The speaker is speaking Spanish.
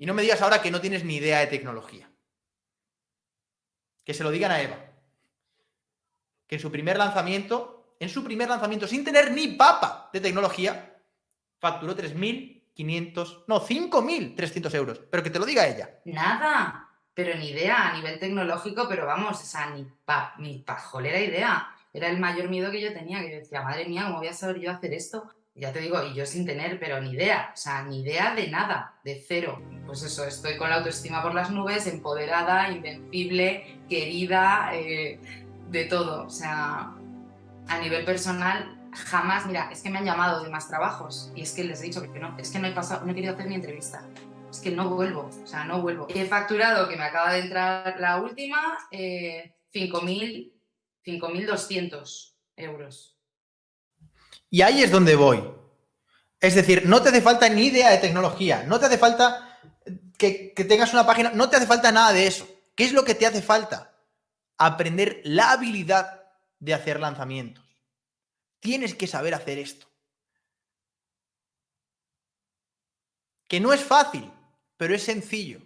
Y no me digas ahora que no tienes ni idea de tecnología. Que se lo digan a Eva. Que en su primer lanzamiento, en su primer lanzamiento, sin tener ni papa de tecnología, facturó 3.500, no, 5.300 euros. Pero que te lo diga ella. Nada, pero ni idea a nivel tecnológico, pero vamos, o sea, ni, pa, ni pajolera idea. Era el mayor miedo que yo tenía, que yo decía, madre mía, ¿cómo voy a saber yo hacer esto? Ya te digo, y yo sin tener, pero ni idea, o sea, ni idea de nada, de cero. Pues eso, estoy con la autoestima por las nubes, empoderada, invencible, querida, eh, de todo. O sea, a nivel personal, jamás, mira, es que me han llamado de más trabajos y es que les he dicho que no, es que no he pasado, no he querido hacer ni entrevista. Es que no vuelvo, o sea, no vuelvo. He facturado, que me acaba de entrar la última, eh, 5.200 euros. Y ahí es donde voy. Es decir, no te hace falta ni idea de tecnología, no te hace falta que, tengas una página, no te hace falta nada de eso. ¿Qué es lo que te hace falta? Aprender la habilidad de hacer lanzamientos. Tienes que saber hacer esto. Que no es fácil, pero es sencillo.